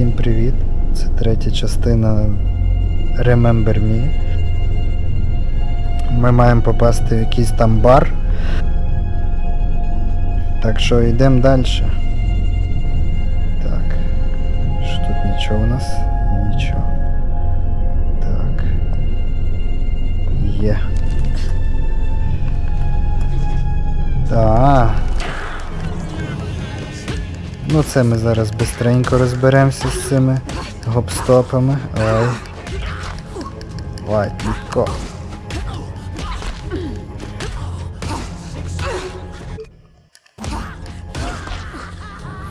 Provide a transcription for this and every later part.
Всім привіт! Це третя частина Remember Me. Ми маємо попасти в якийсь там бар. Так що йдемо далі. Так. Що тут нічого у нас? Нічого. Так. Є. Так. Ну це ми зараз бистренько розберемося з цими гопстопами. Ой. Легко.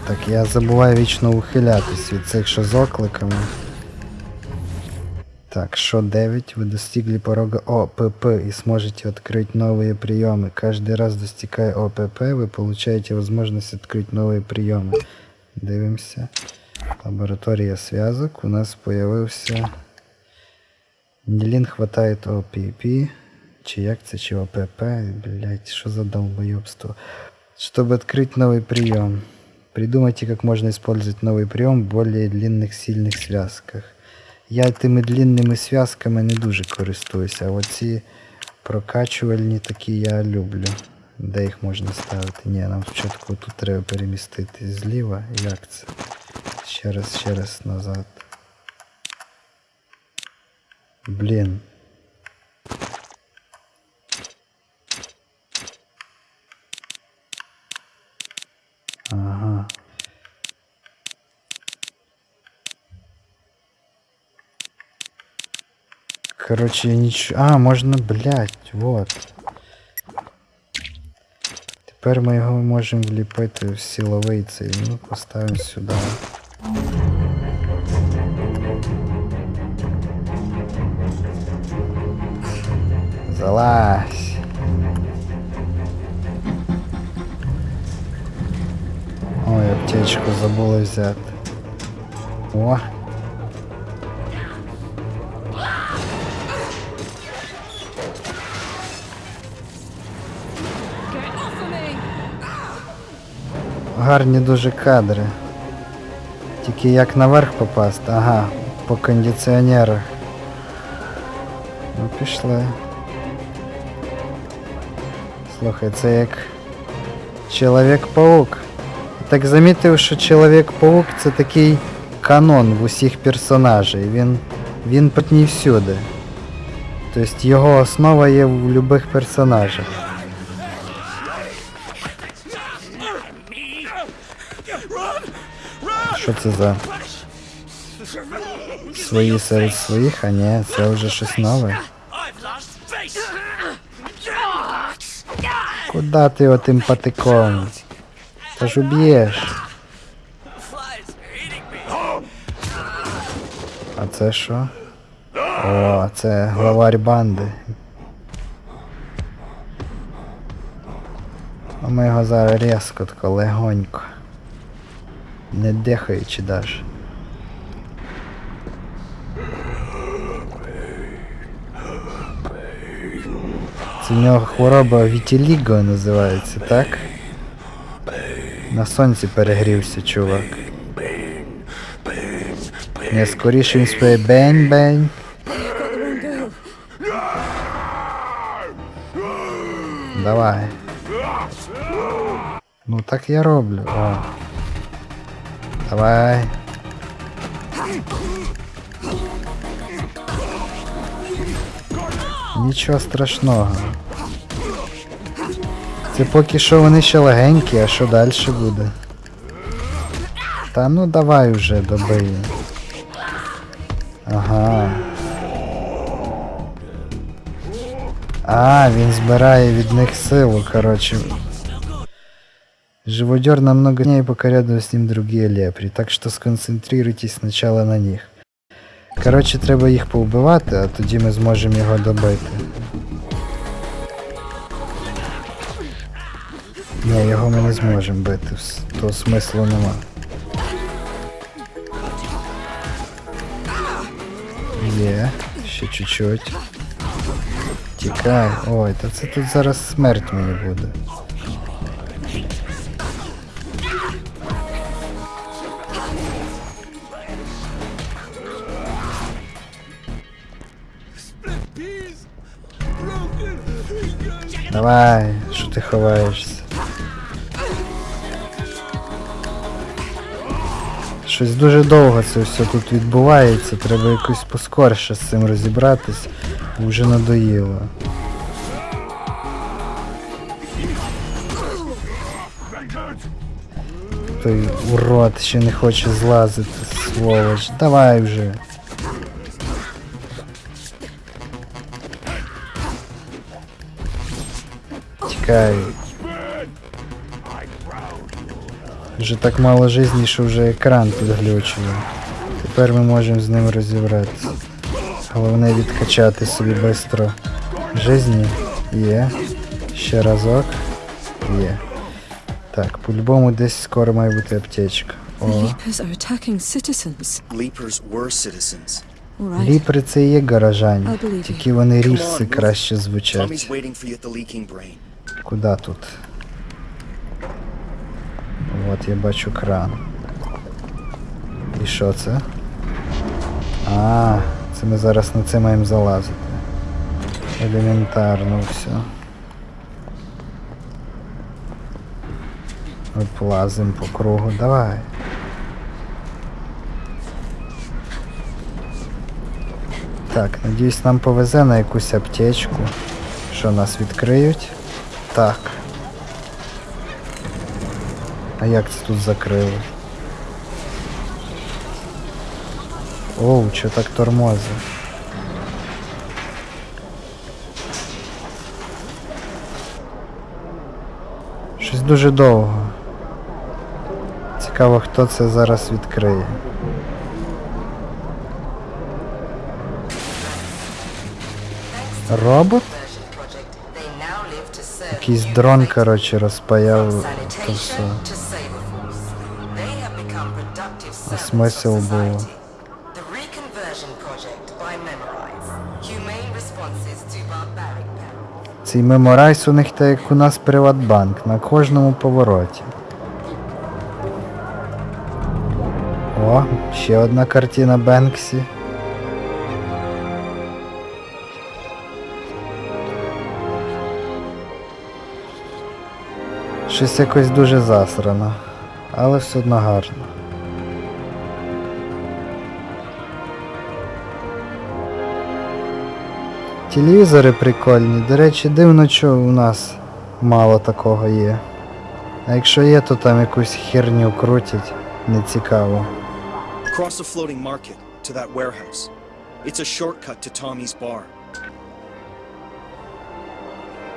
Так, я забуваю вічно ухилятись від цих що з окликами. Так, что 9, вы достигли порога ОПП и сможете открыть новые приемы. Каждый раз достигая ОПП, вы получаете возможность открыть новые приемы. Дивимося. Лаборатория связок. У нас появився. Нілін хватает ОПП. Чи як це, чи ОПП. Блять, що за долбоебство. Чтобы открыть новый прием. Придумайте, как можно использовать новый прием в более длинных сильных связках. Я тими длинними зв'язками не дуже користуюся, а оці прокачувальні такі я люблю. Де їх можна ставити? Ні, нам спочатку тут треба перемістити зліва. Як це? Ще раз, ще раз назад. Блін. Короче, ничего. А, можно, блядь, вот. Тепер ми його можемо вліпити в силовий цей. Ну, поставимо сюди. Залазь. Ой, аптечку забула взяти. О. Гарні дуже кадри. Тільки як наверх попасти? Ага, по кондиціонерах. Ну пішли. Слухай, це як Чоловік-паук. Так замітив, що Чоловік-паук це такий канон в усіх персонажей. Він. він не всюди. Тобто його основа є в будь-яких персонажах. Що це за свої серед своїх, а ні, це вже щось нове. Куда ти отим патиком? Та ж уб'єш. А це що? О, це главарь банди. А ми його зараз різко тако легонько. Не дихаючи даже. Це в нього хвороба Вітіліго називається, так? На сонці перегрівся, чувак. Не скоріше він спає бень-бень. Давай. Ну так я роблю. О. Давай. Нічого страшного. Це поки що вони ще легенькі, а що далі буде? Та ну давай уже добий. Ага. А, він збирає від них силу, короче. Живодер намного дней пока рядом с ним другие лепри, так что сконцентрируйтесь сначала на них. Короче, треба їх повбивати, а тоді ми зможемо його добити. Ні, його ми не зможемо бити, вс- то смислу нема. Є, ще чуть-чуть. Тікай. Ой, та це тут зараз смерть мені буде. Давай, що ти ховаєшся? Щось дуже довго це все тут відбувається, треба якось поскорше з цим розібратись, вже надоїло. Той урод ще не хоче злазити, сволоч. Давай вже. Тікай. Вже так мало жизні, що вже екран підглючує. Тепер ми можемо з ним розібратися. Головне відкачати собі швидко жизні. Є. Ще разок. Є. Так, по-любому десь скоро має бути аптечка. О, ліпри це і є you. тільки вони move. краще звучать. Куда тут? От я бачу кран. І що це? А, це ми зараз на це маємо залазити. Елементарно все. Оплазим по кругу. Давай. Так, надіюсь, нам повезе на якусь аптечку. Що нас відкриють? Так. А як це тут закрили? Оу, що так тормозить? Щось дуже довго. Цікаво, хто це зараз відкриє. Робот? Якийсь дрон, коротше, розпаяв то все. А смисл був? Цей меморайс у них так як у нас Приватбанк на кожному повороті. О, ще одна картина Бенксі. Щось якось дуже засрано, але все одно гарно. Телевізори прикольні. До речі, дивно, що у нас мало такого є. А якщо є, то там якусь херню крутять. Не цікаво. Cross the floating market to that warehouse. It's a shortcut to Tommy's bar.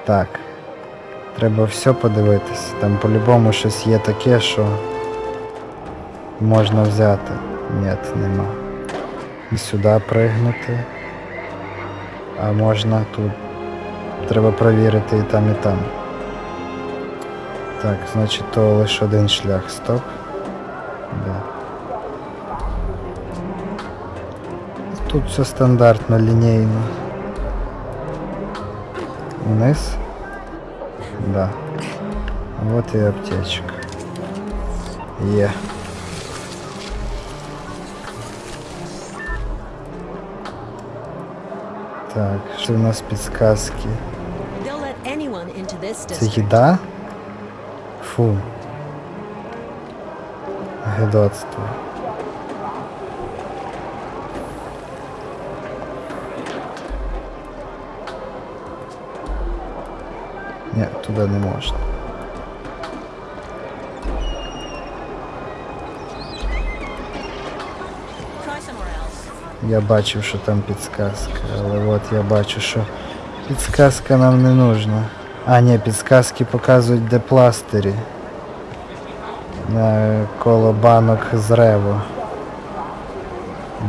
Так. Треба все подивитись. Там по-любому щось є таке, що можна взяти. Ні, нема. І сюди пригнути. А можна тут. Треба провірити і там, і там. Так, значить то лише один шлях. Стоп. Да. Тут все стандартно, лінійно. Вниз. Да. Вот и аптечка. Є. Так, що у нас підсказки? They'll let anyone into this Це district. їда? Фу. Гидоцтво. Ні, туди не можна. Я бачив, що там підсказка, але от я бачу, що підсказка нам не нужна. А, ні, підсказки показують, де пластирі. На коло банок з рево.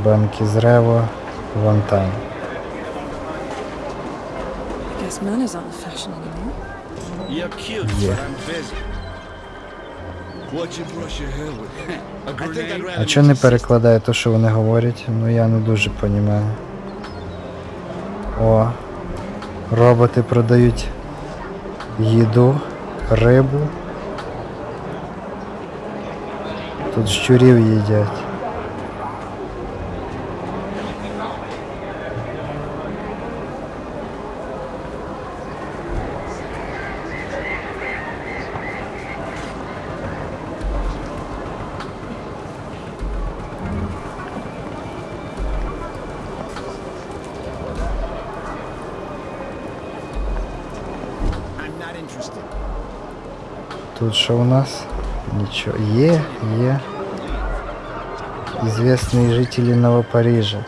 Банки з рево, вон там. Rather А чого не перекладає те, що вони говорять? Ну я не дуже розумію. О, роботи продають їду, рибу. Тут щурів їдять. Тут що у нас? Нічого. Є, є. Ізвісні жителі Новопарижа.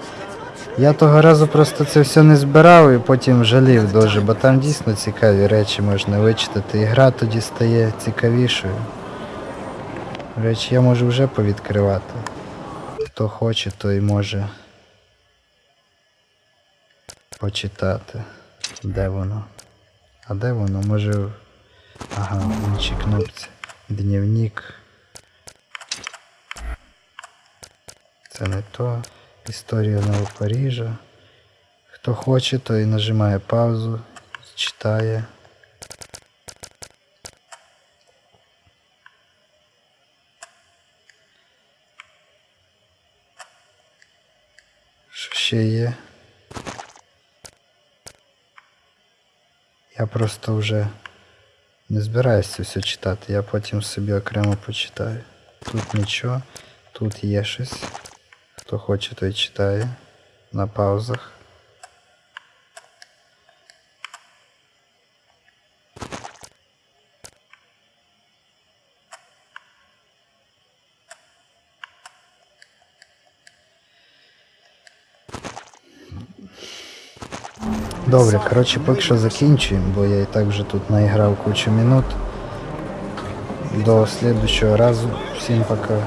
Я того разу просто це все не збирав і потім жалів дуже, бо там дійсно цікаві речі можна вичитати. І гра тоді стає цікавішою. Речі я можу вже повідкривати. Хто хоче, той може почитати. Де воно? А де воно? Може. Ага, в кнопці. Дневник. Це не то. Історія Новопарижа. Хто хоче, той нажимає паузу, читає. Що ще є? Я просто вже не збираюся все читати, я потім собі окремо почитаю. Тут нічого, тут є щось. Хто хоче, той читає на паузах. Добре, коротше, поки що закінчуємо, бо я і так вже тут наіграв кучу минут. До слідущого разу. Всім пока.